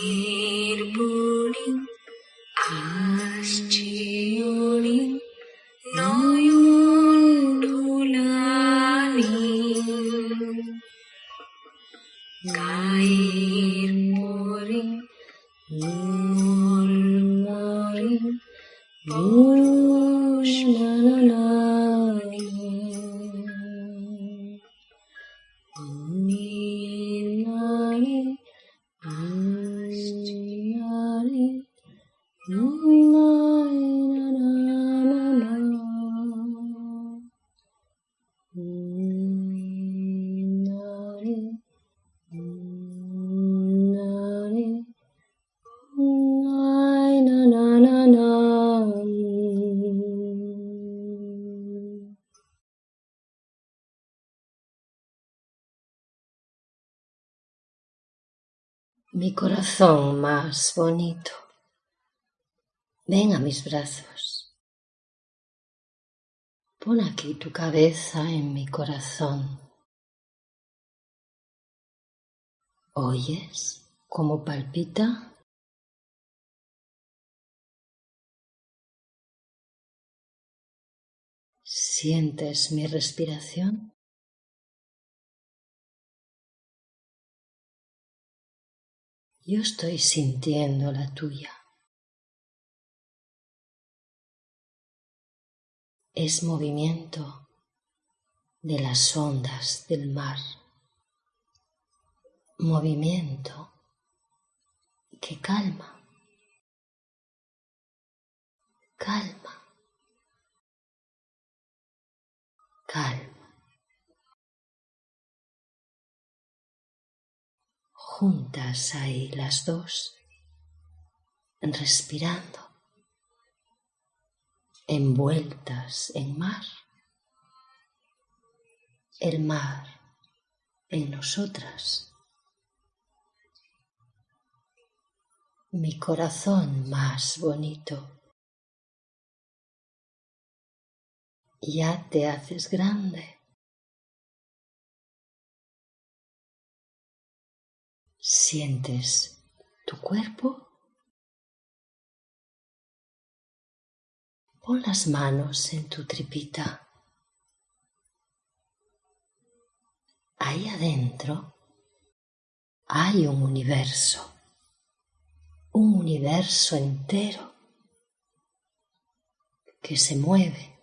free. Mi corazón más bonito, ven a mis brazos. Pon aquí tu cabeza en mi corazón. ¿Oyes cómo palpita? ¿Sientes mi respiración? Yo estoy sintiendo la tuya. Es movimiento de las ondas del mar. Movimiento que calma. Calma. Calma. Juntas ahí las dos, respirando, envueltas en mar, el mar en nosotras, mi corazón más bonito. Ya te haces grande ¿Sientes tu cuerpo? Pon las manos en tu tripita. Ahí adentro hay un universo, un universo entero que se mueve,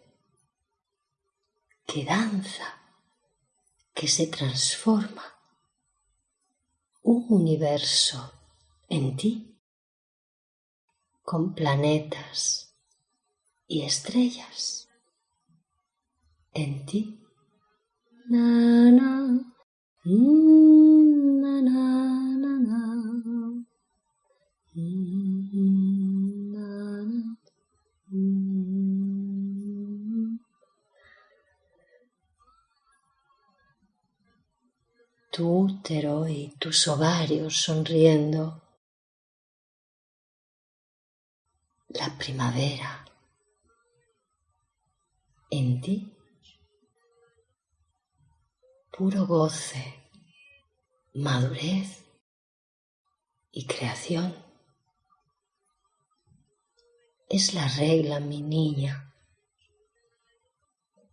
que danza, que se transforma un universo en ti con planetas y estrellas en ti. Na, na, mm, na, y tus ovarios sonriendo. La primavera en ti. Puro goce, madurez y creación. Es la regla, mi niña.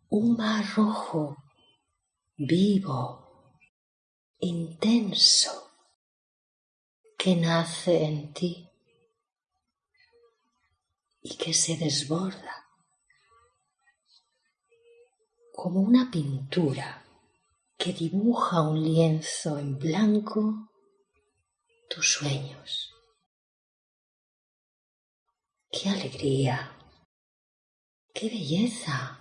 Un mar rojo, vivo, intenso que nace en ti y que se desborda como una pintura que dibuja un lienzo en blanco tus sueños. ¡Qué alegría! ¡Qué belleza!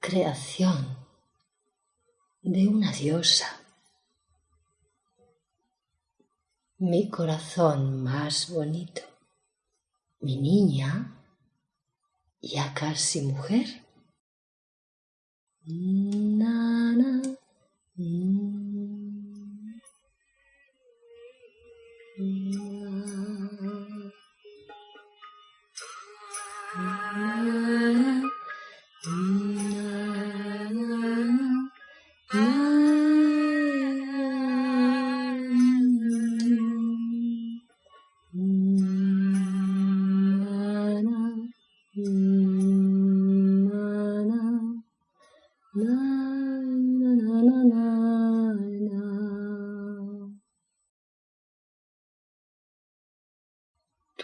Creación de una diosa. mi corazón más bonito, mi niña, ya casi mujer.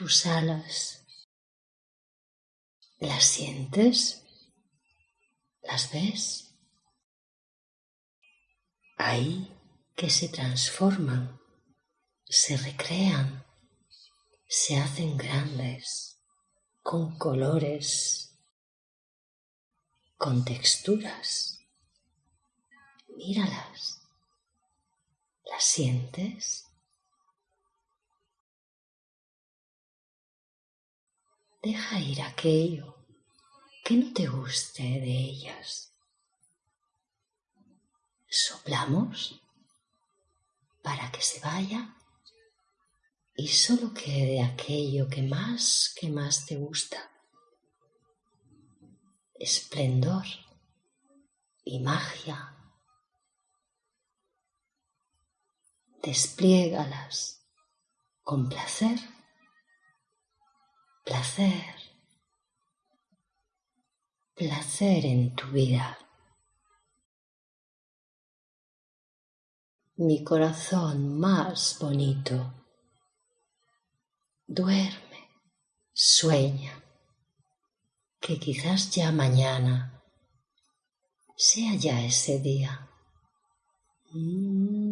Tus alas. ¿Las sientes? ¿Las ves? Ahí que se transforman, se recrean, se hacen grandes, con colores, con texturas. Míralas. ¿Las sientes? Deja ir aquello que no te guste de ellas. Soplamos para que se vaya y solo quede aquello que más que más te gusta. Esplendor y magia. Despliégalas con placer placer, placer en tu vida. Mi corazón más bonito, duerme, sueña, que quizás ya mañana sea ya ese día. Na,